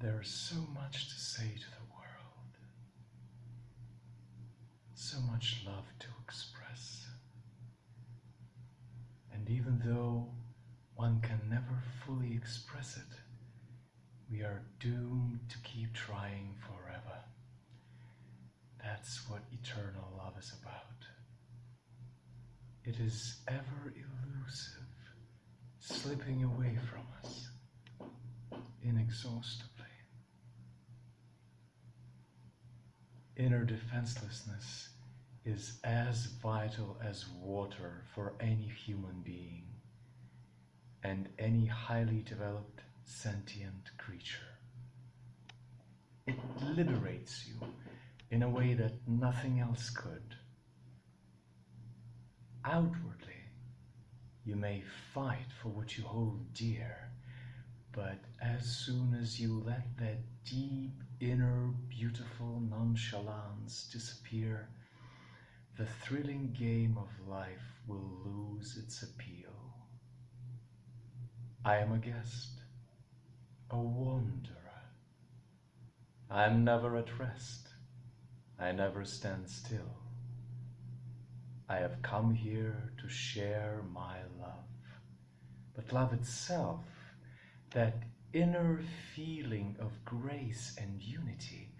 There's so much to say to the world, so much love to express. And even though one can never fully express it, we are doomed to keep trying forever. That's what eternal love is about. It is ever elusive, slipping away from us inexhaustibly. Inner defenselessness is as vital as water for any human being and any highly developed sentient creature. It liberates you in a way that nothing else could. Outwardly, you may fight for what you hold dear, but as soon as you let that deep inner beautiful nonchalance disappear, the thrilling game of life will lose its appeal. I am a guest, a wanderer. I am never at rest. I never stand still. I have come here to share my love. But love itself, that inner feeling of grace and unity,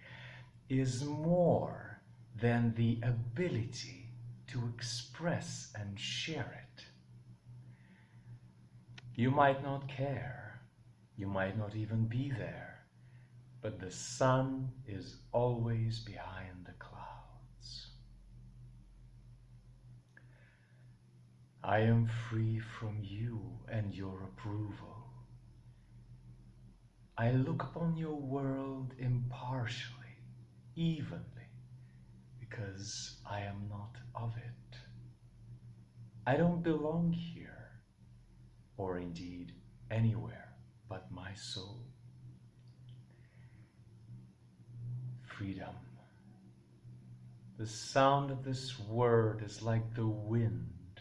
is more than the ability to express and share it. You might not care, you might not even be there, but the sun is always behind the clouds. I am free from you and your approval. I look upon your world impartially, evenly, because I am not of it. I don't belong here, or indeed anywhere but my soul. Freedom. The sound of this word is like the wind,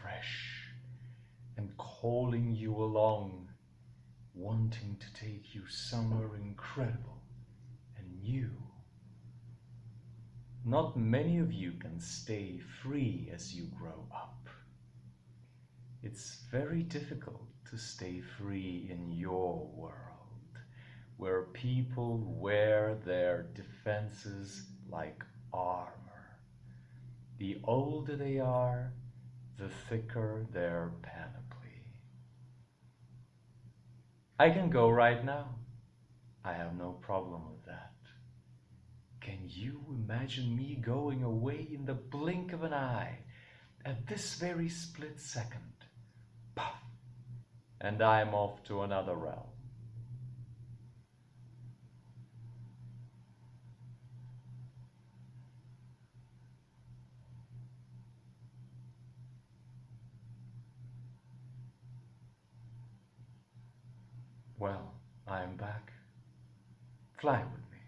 fresh and calling you along, wanting to take you somewhere incredible and new. Not many of you can stay free as you grow up. It's very difficult to stay free in your world, where people wear their defenses like armor. The older they are, the thicker their panoply. I can go right now. I have no problem with that. Can you imagine me going away in the blink of an eye at this very split second? Puff! And I'm off to another realm. Well, I am back. Fly with me.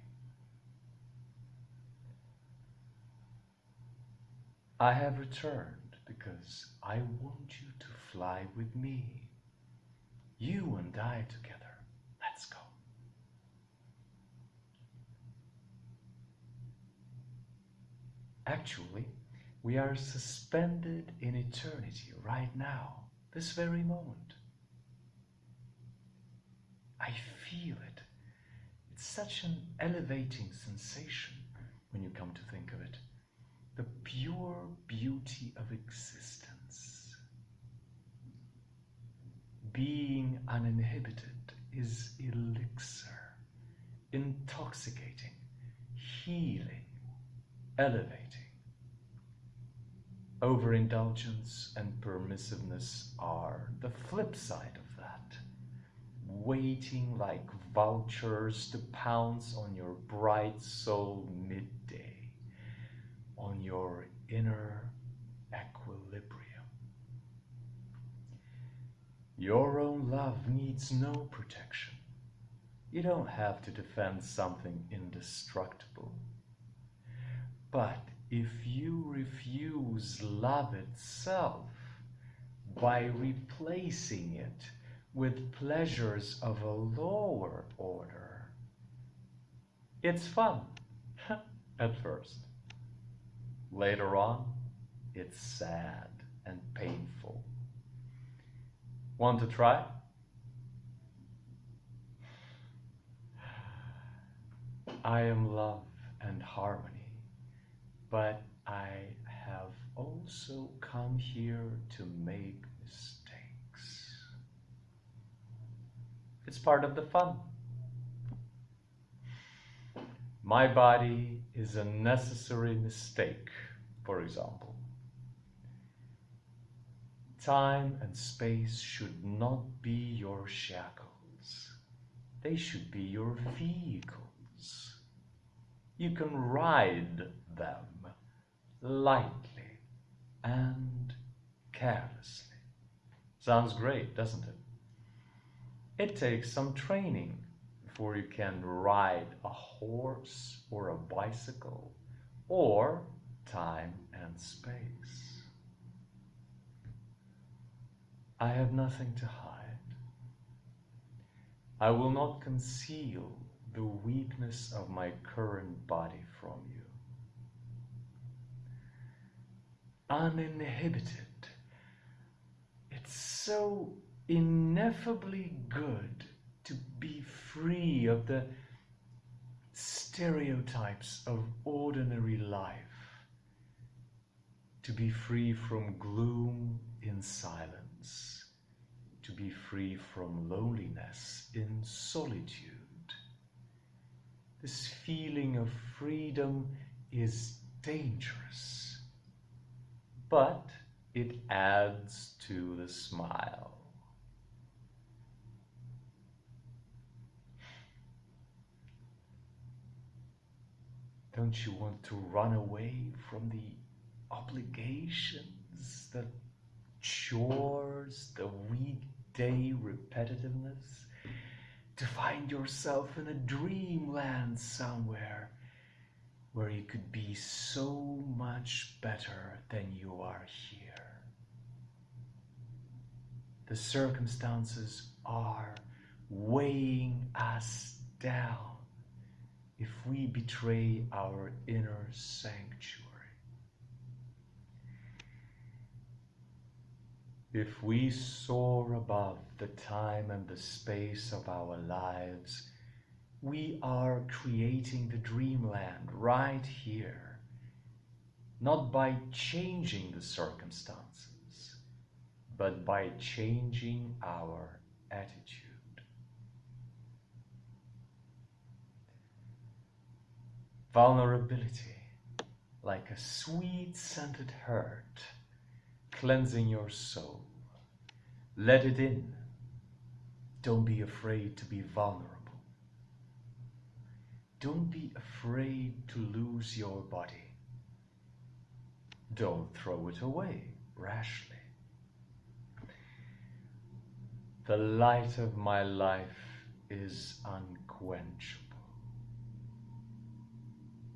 I have returned because I want you to fly with me. You and I together. Let's go. Actually, we are suspended in eternity right now, this very moment. I feel it. It's such an elevating sensation when you come to think of it. The pure beauty of existence. Being uninhibited is elixir, intoxicating, healing, elevating. Overindulgence and permissiveness are the flip side of that waiting like vultures to pounce on your bright soul midday, on your inner equilibrium. Your own love needs no protection. You don't have to defend something indestructible. But if you refuse love itself by replacing it with pleasures of a lower order. It's fun at first. Later on, it's sad and painful. Want to try? I am love and harmony, but I have also come here to make mistakes. It's part of the fun. My body is a necessary mistake, for example. Time and space should not be your shackles. They should be your vehicles. You can ride them lightly and carelessly. Sounds great, doesn't it? It takes some training before you can ride a horse or a bicycle or time and space. I have nothing to hide. I will not conceal the weakness of my current body from you. Uninhibited. It's so ineffably good to be free of the stereotypes of ordinary life, to be free from gloom in silence, to be free from loneliness in solitude. This feeling of freedom is dangerous, but it adds to the smile. Don't you want to run away from the obligations, the chores, the weekday repetitiveness? To find yourself in a dreamland somewhere where you could be so much better than you are here. The circumstances are weighing us down if we betray our inner sanctuary. If we soar above the time and the space of our lives, we are creating the dreamland right here, not by changing the circumstances, but by changing our attitude. Vulnerability, like a sweet scented hurt cleansing your soul. Let it in. Don't be afraid to be vulnerable. Don't be afraid to lose your body. Don't throw it away rashly. The light of my life is unquenchable.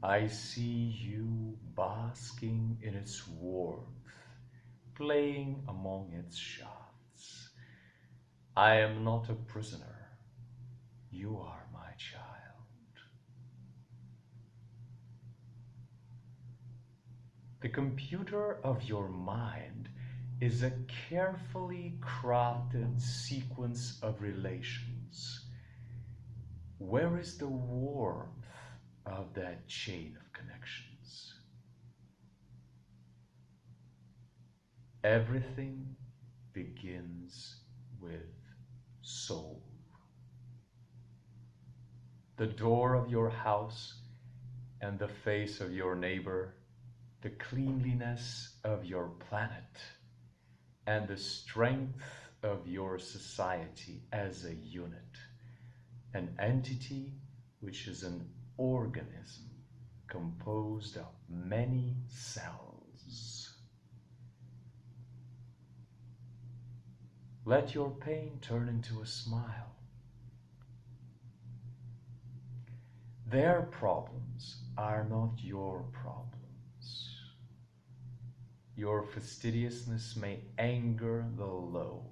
I see you basking in its warmth, playing among its shafts. I am not a prisoner. You are my child. The computer of your mind is a carefully crafted sequence of relations. Where is the warmth of that chain of connections? Everything begins with soul. The door of your house and the face of your neighbor, the cleanliness of your planet, and the strength of your society as a unit, an entity which is an organism composed of many cells. Let your pain turn into a smile. Their problems are not your problems. Your fastidiousness may anger the low,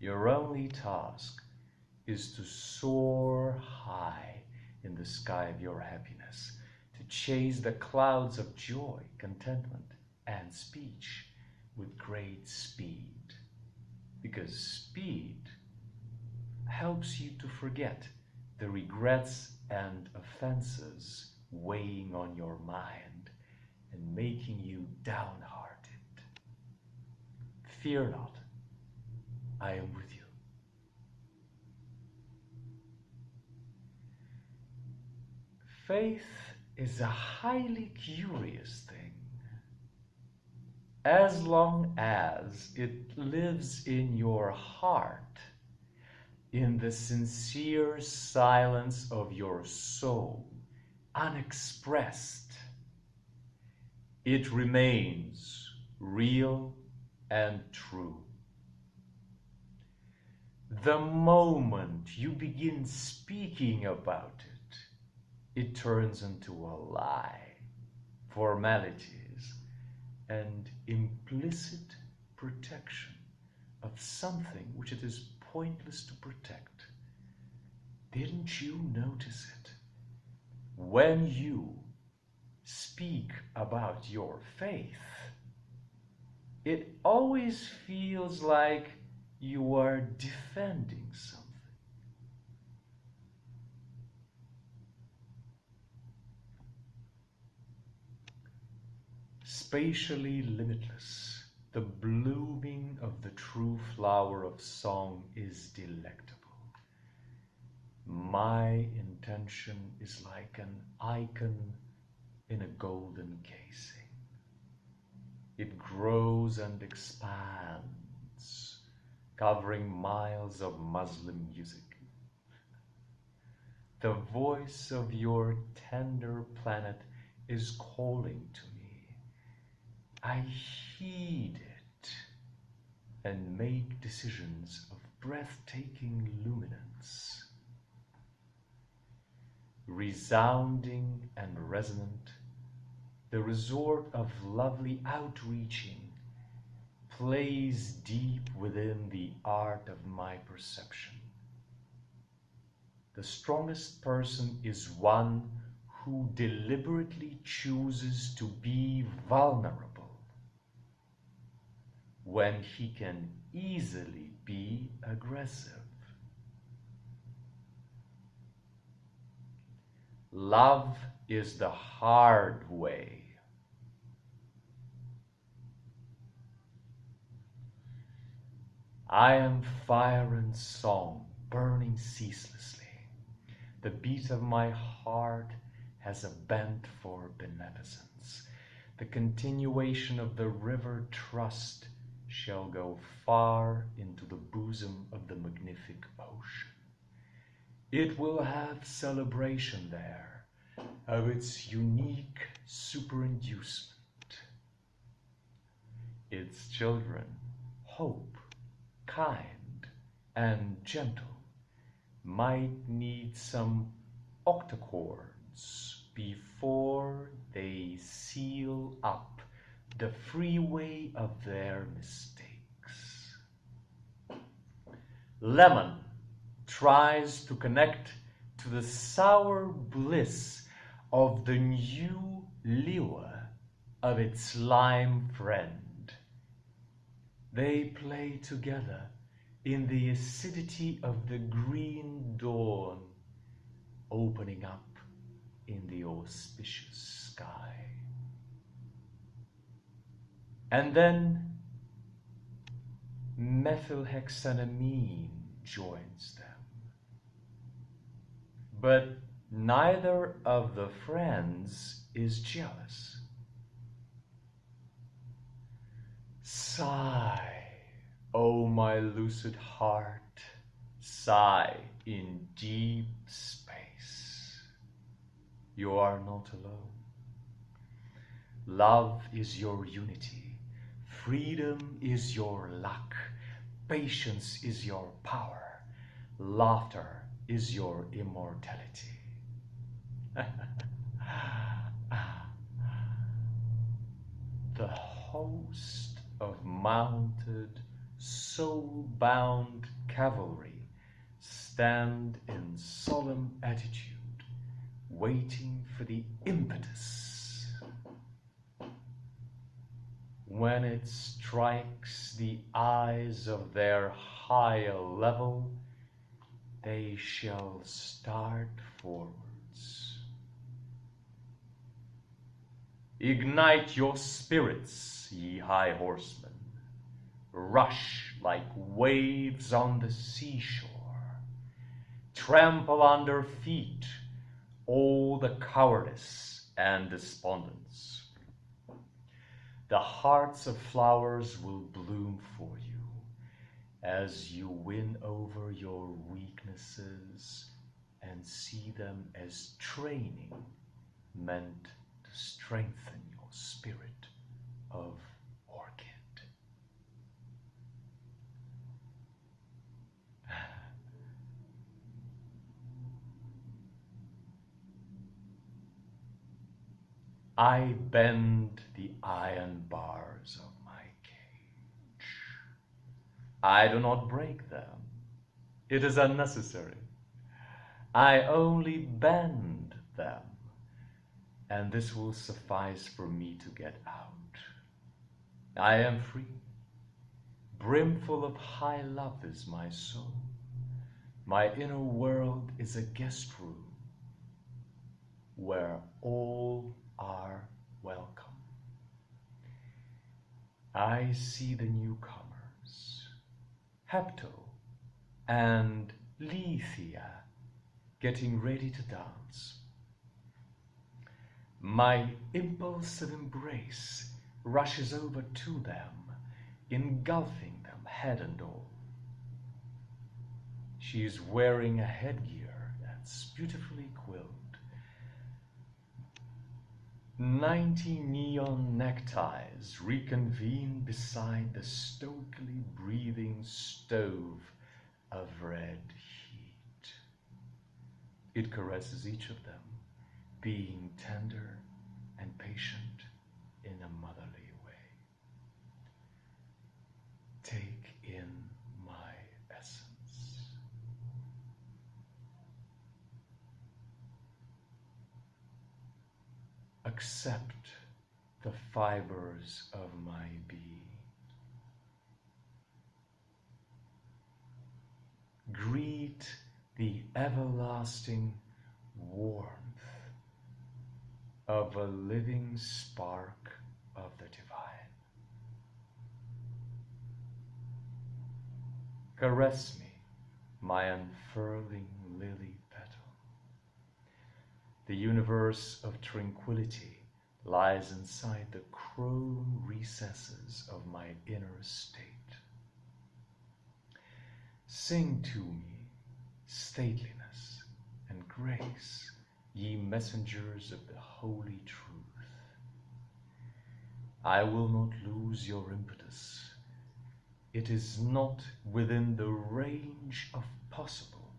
Your only task is to soar high in the sky of your happiness, to chase the clouds of joy, contentment, and speech with great speed. Because speed helps you to forget the regrets and offenses weighing on your mind and making you downhearted. Fear not, I am with you. Faith is a highly curious thing. As long as it lives in your heart, in the sincere silence of your soul, unexpressed, it remains real and true. The moment you begin speaking about it, it turns into a lie, formalities, and implicit protection of something which it is pointless to protect. Didn't you notice it? When you speak about your faith, it always feels like you are defending something. Spatially limitless, the blooming of the true flower of song is delectable. My intention is like an icon in a golden casing. It grows and expands, covering miles of Muslim music. The voice of your tender planet is calling to me. I heed it and make decisions of breathtaking luminance. Resounding and resonant, the resort of lovely outreaching plays deep within the art of my perception. The strongest person is one who deliberately chooses to be vulnerable when he can easily be aggressive. Love is the hard way. I am fire and song burning ceaselessly. The beat of my heart has a bent for beneficence. The continuation of the river trust shall go far into the bosom of the magnific ocean. It will have celebration there of its unique superinducement. Its children, hope, kind, and gentle, might need some octochords before they seal up the freeway of their mistakes. Lemon tries to connect to the sour bliss of the new lure of its lime friend. They play together in the acidity of the green dawn, opening up in the auspicious sky. And then methylhexanamine joins them. But neither of the friends is jealous. Sigh, O oh my lucid heart, sigh in deep space. You are not alone. Love is your unity. Freedom is your luck. Patience is your power. Laughter is your immortality. the host of mounted soul-bound cavalry stand in solemn attitude, waiting for the impetus. When it strikes the eyes of their higher level, they shall start forwards. Ignite your spirits, ye high horsemen. Rush like waves on the seashore. Trample under feet all the cowardice and despondence. The hearts of flowers will bloom for you as you win over your weaknesses and see them as training meant to strengthen your spirit of I bend the iron bars of my cage. I do not break them. It is unnecessary. I only bend them, and this will suffice for me to get out. I am free. Brimful of high love is my soul. My inner world is a guest room where all are welcome. I see the newcomers, Hepto and Lethia, getting ready to dance. My impulsive embrace rushes over to them, engulfing them head and all. She is wearing a headgear that's beautifully quilled. Ninety neon neckties reconvene beside the stoically breathing stove of red heat. It caresses each of them, being tender and patient in a motherly way. Take in my essence. Accept the fibers of my being. Greet the everlasting warmth of a living spark of the divine. Caress me, my unfurling lily. The universe of tranquility lies inside the chrome recesses of my inner state. Sing to me stateliness and grace, ye messengers of the holy truth. I will not lose your impetus. It is not within the range of possible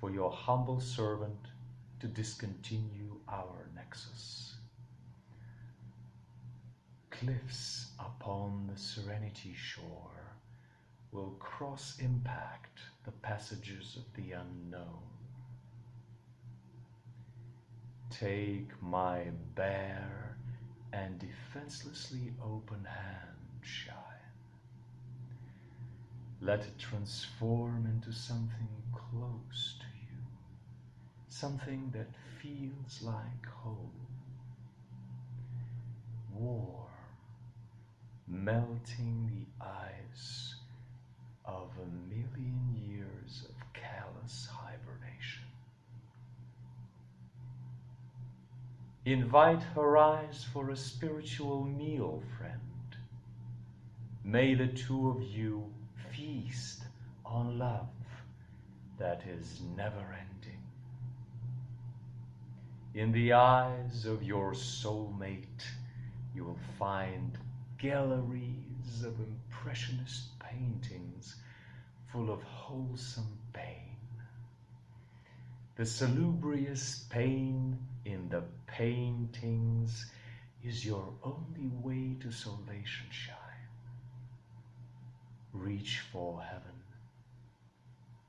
for your humble servant to discontinue our nexus. Cliffs upon the serenity shore will cross impact the passages of the unknown. Take my bare and defenselessly open hand, shine. Let it transform into something close something that feels like home. Warm, melting the ice of a million years of callous hibernation. Invite her eyes for a spiritual meal, friend. May the two of you feast on love that is never ending. In the eyes of your soulmate, you will find galleries of impressionist paintings full of wholesome pain. The salubrious pain in the paintings is your only way to salvation shine. Reach for heaven,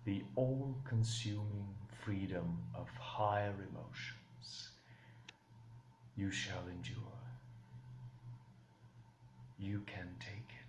the all consuming freedom of higher emotions. You shall endure. You can take it.